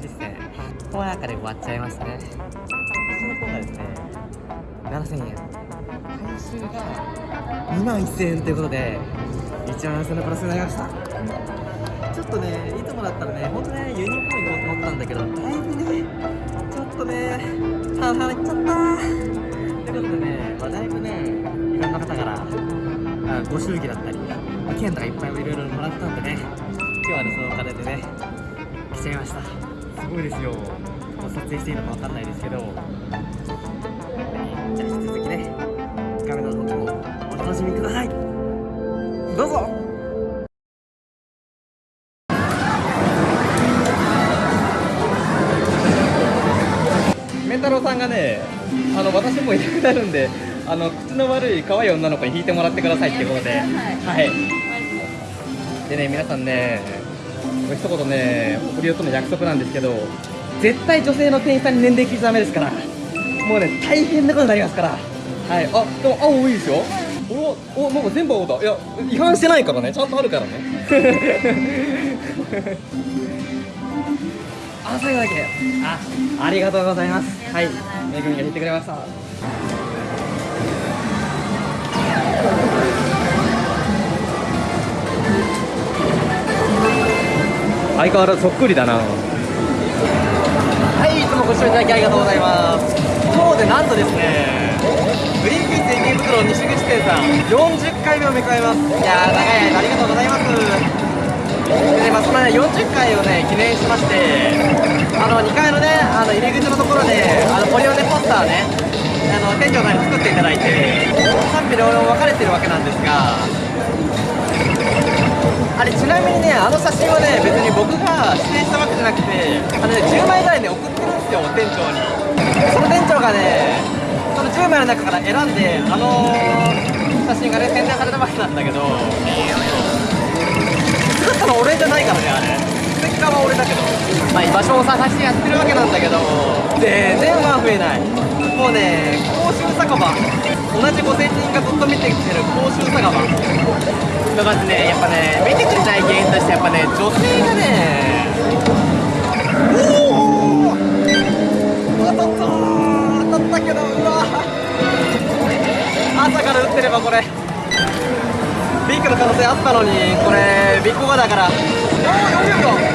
ですねこの中で終わっちゃいましたね。私の方がですね。7000円。回収が2万1000円ということで1万4000円のプラスになりました。ちょっとねいつもだったらね本当ねユニコーン行こうと思ったんだけどだいぶねちょっとね半々いっちゃった。ということでね、まあ、だいぶねいろんな方からあご祝儀だったり、まあ、券とかいっぱいいろいろもらったんでね今日はねそのお金でね来ちゃいました。すごいですよ。撮影していいのかわかんないですけど、じゃあ引き続きね画面の方もお楽しみください。どうぞ。メンタロウさんがねあの私もいなくなるんであの口の悪い可愛い女の子に引いてもらってくださいっていうことで。はい。でね皆さんね一言ね送りよとの約束なんですけど絶対女性の店員さんに年齢聞いちゃダメですから。もうね大変なことになりますから。はい。あでも青多いですよ。おおなんか全部青だ。いや違反してないからね。ちゃんとあるからね。あ最後だけあありがとうございます。はい。めぐみが引いてくれました。相変わらずそっくりだな。はいいつもご視聴いただきありがとうございます。今日でなんとですねグリーンピース池袋西口店さん40回目を迎えます。いやー長い間ありがとうございます。でね、まあ、そのね40回をね記念しましてあの2階のねあの入り口のところであのポリオネポスターねあの店長さんに作っていただいて賛否両論分かれてるわけなんですがあれちなみにねあの写真はね別に僕が指定したわけじゃなくてあのね10枚ぐらいね送ってるんですよ店長に。その店長がねその10枚の中から選んであの写真がね宣伝されたわけなんだけど。作ったの俺じゃないからねあれ。ステッカーは俺だけど。まあ居場所を探してやってるわけなんだけど。全然ファン増えない。もうね甲州酒場同じ5000人がずっと見てきてる甲州酒場だからねやっぱね見てくれない原因としてやっぱね女性がねおお当たった当たったけどうわ朝から打ってればこれ。ビッグの可能性あったのにこれビッグ5だから。おお40秒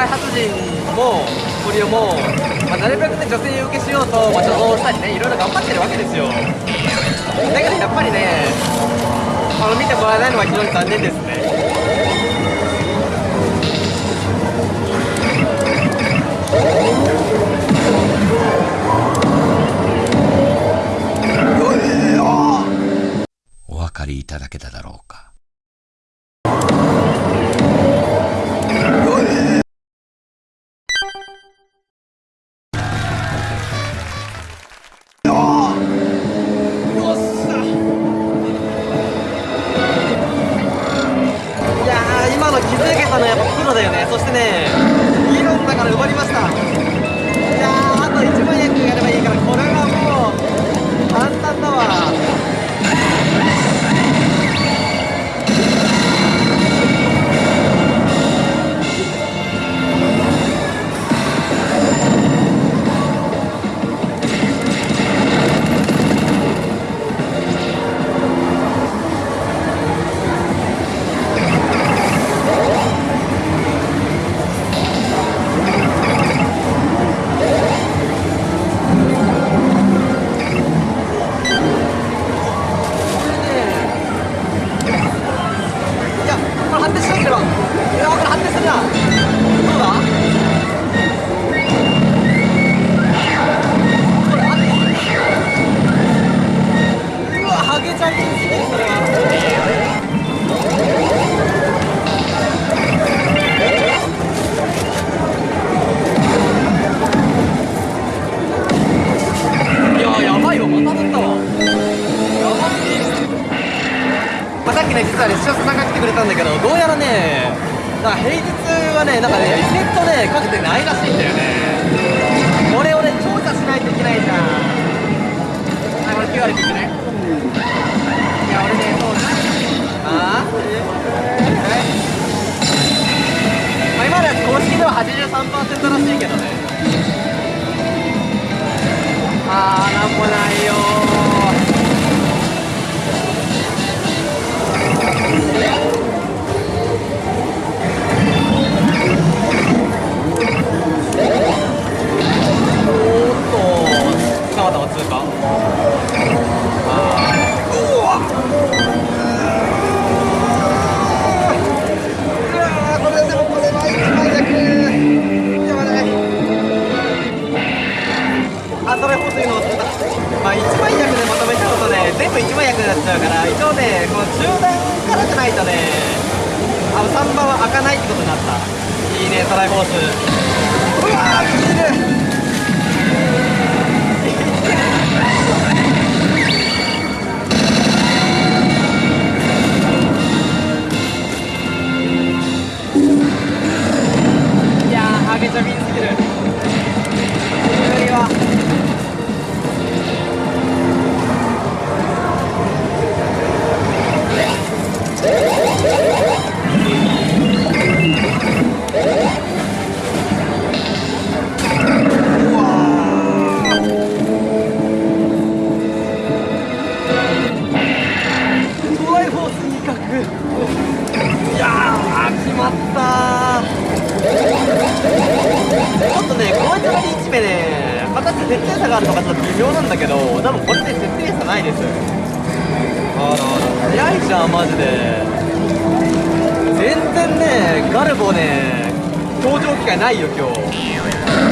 開発陣もポリオも、まあ、なるべくね女性受けしようと、まあ、助動したりねいろいろ頑張ってるわけですよ。だけどやっぱりねあの見てもらえないのは非常に残念です。はね視聴さんが来てくれたんだけどどうやらねなんか平日はねなんかねリセットねかけてないらしいんだよね。これをね調査しないといけないじゃん。あこれ QR 切っね。いや俺ねそうああはい。今のやつ公式では83%らしいけどね。ああなんもないよ開かないってことになったいいねトライフォースうわー見てるげちゃみすぎる。無理は。マジで。全然ねガルボね登場機会ないよ今日。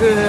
คือ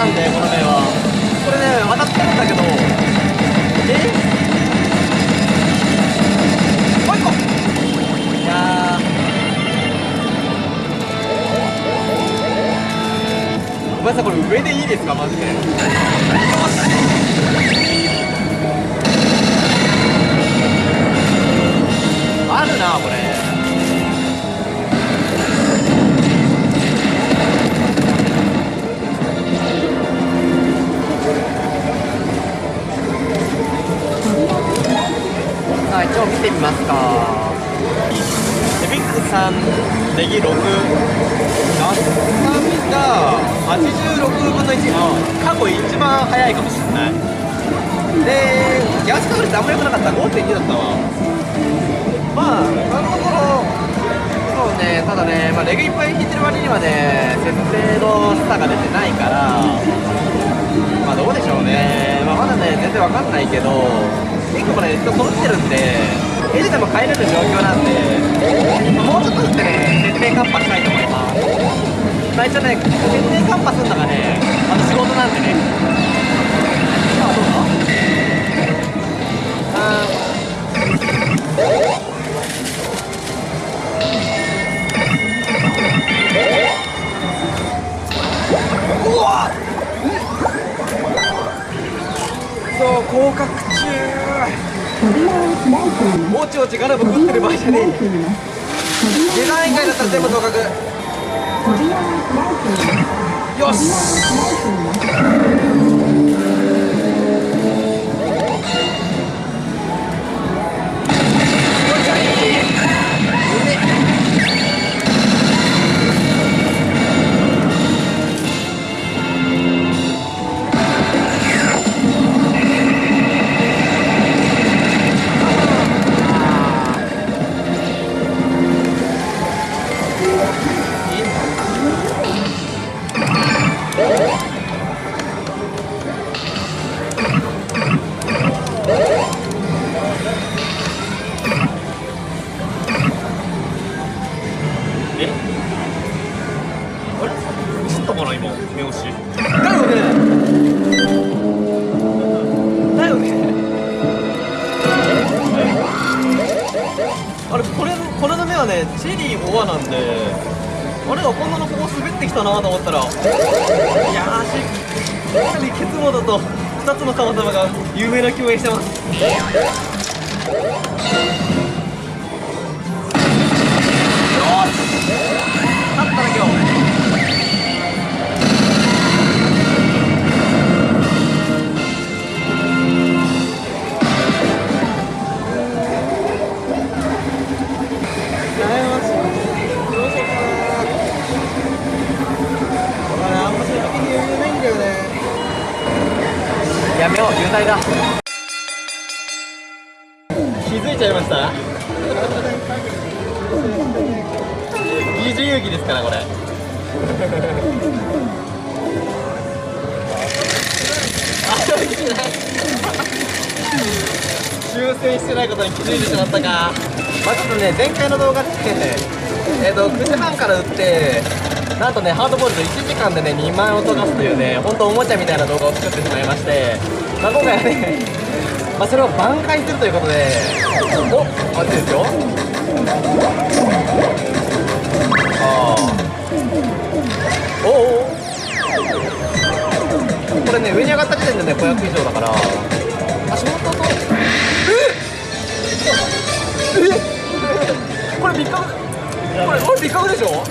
なんでこの面は。これね渡ってるんだけど。え？もう一個。いやー。ごめんなさいこれ上でいいですかマジで。よし。あるなこれ。あ一応見てみますか。エビックさんネギ6ナスカミが86分の1の過去一番早いかもしれない。でギャス確率あんま良くなかった。5.2だったわ。まあ今のところそうねただね、まあ、レグいっぱい引いてる割にはね設定の差が出てないからまあどうでしょうね、まあ、まだね全然わかんないけど結構これ人揃ってるんでエルでも帰れる状況なんで、もうちょっとしてね設定カンパしたいと思います。まあ一応ね設定カンパするのがねあの仕事なんでね。さあどうだあうわそう降格中。もちもちガラブ食ってる場合じゃねえデザイン以外だったら全部合格。よし。チェリー5話なんであれこんなのここ滑ってきたなと思ったらいやーしかなりケツモだと2つの神様が有名な共演してます。よし！ことに気づいてしまったかまあちょっとね前回の動画でえっ、と9時半から売ってなんとねハードボールド1時間でね2万円を溶かすというね本当おもちゃみたいな動画を作ってしまいましてまあ今回はねまあそれを挽回するということでおあっちですよああおおこれね上に上がった時点でね500以上だから足元とええこれビッカブこれこれビカでしょ？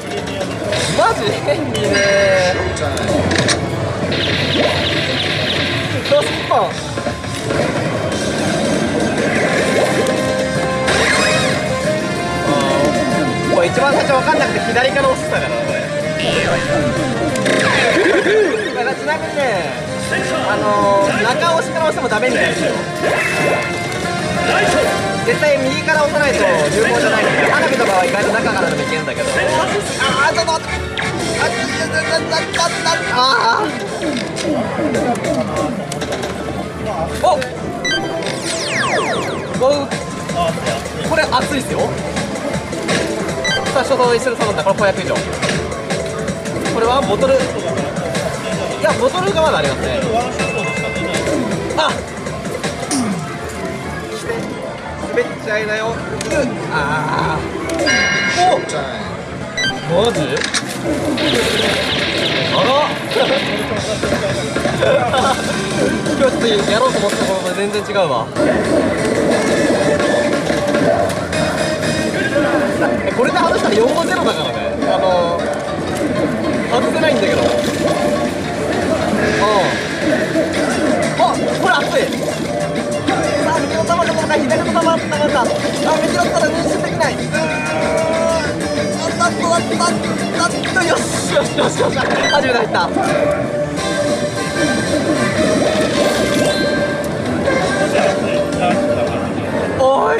マジ？変にね。ドスパンこれ一番最初分かんなくて左から押してたからこれ。だからちなみにねあのー、中押しから押してもダメみたいですよ。絶対右から押さないと有効じゃないんで花火とかは意外と中からでもいけるんだけどあーちょっと待ってあああおおこれ熱いっすよ最初と一緒に頼んだこれ500以上これはボトルいやボトルがまだありますねあ滑っちゃいなよ。ああおマジ？あ らちょっとやろうと思ったものと全然違うわ。これで外したら4号ゼロだから。よしよしよし初めて入った。おい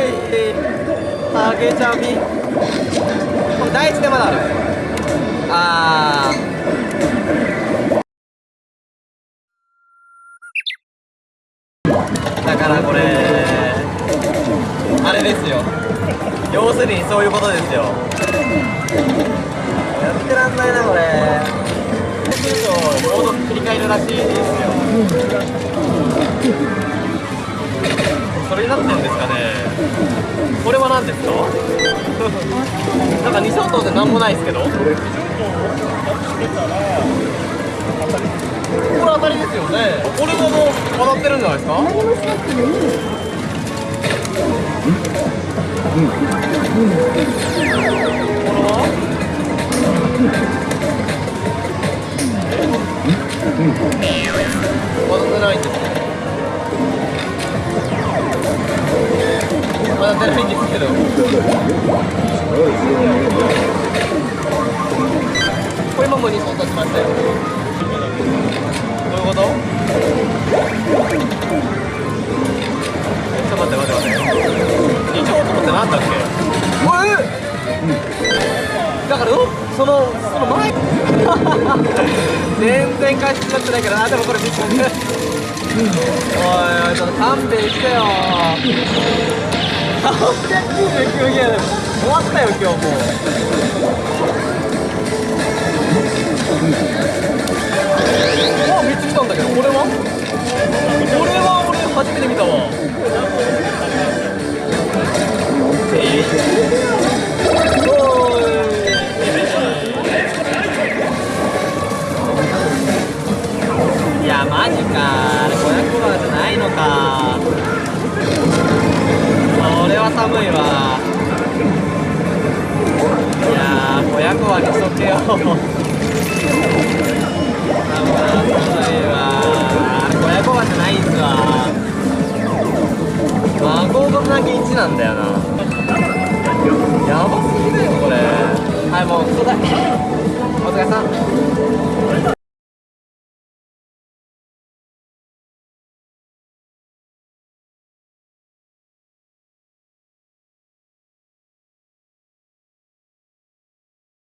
ハゲチャビこれ第一でまだある。あー。だからこれあれですよ。要するにそういうことですよ。んないなこれちょっとモード切り替えるらしいですよ。それになってるんですかね。これは何ですか？なんか二相当で何もないですけど。これ当たりですよね。これももう当たってるんじゃないですか？これは当たってないんですねまだ出ない。んですけどこれも待って待って待って2本とってなんだっけだからそのその前。全然返しになってないからあでもこれビッグおいおいちょっと勘弁してよ。899ゲーム終わったよ今日もう。あ3つ来たんだけどこれは？これは俺初めて見たわ。えー、おいやマジか。あれ500番じゃないのか。それは寒いわ。いやー500番にしとけよ。寒いわ。あれ500番じゃないんすわ。孫がなき1なんだよな。やばすぎだよこれ。はいもうくだ。さい